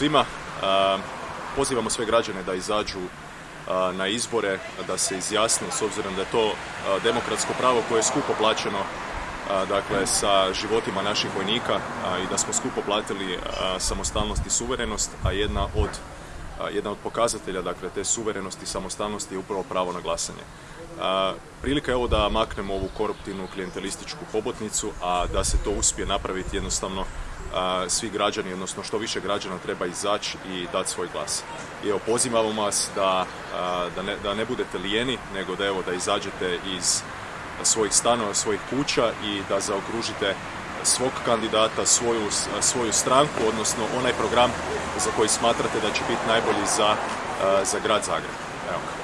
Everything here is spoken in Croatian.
svima. Pozivamo sve građane da izađu na izbore, da se izjasne s obzirom da je to demokratsko pravo koje je skupo plaćeno dakle sa životima naših vojnika i da smo skupo platili samostalnost i suverenost, a jedna od jedna od pokazatelja dakle te suverenosti i samostalnosti je upravo pravo na glasanje. Prilika je ovo da maknemo ovu koruptivnu klijentelističku hobotnicu, a da se to uspije napraviti jednostavno svi građani, odnosno što više građana treba izaći i dati svoj glas. I evo, pozivamo vas da, da, ne, da ne budete lijeni, nego da evo da izađete iz svojih stanova, svojih kuća i da zaokružite svog kandidata, svoju, svoju stranku, odnosno onaj program za koji smatrate da će biti najbolji za, za grad Zagreb.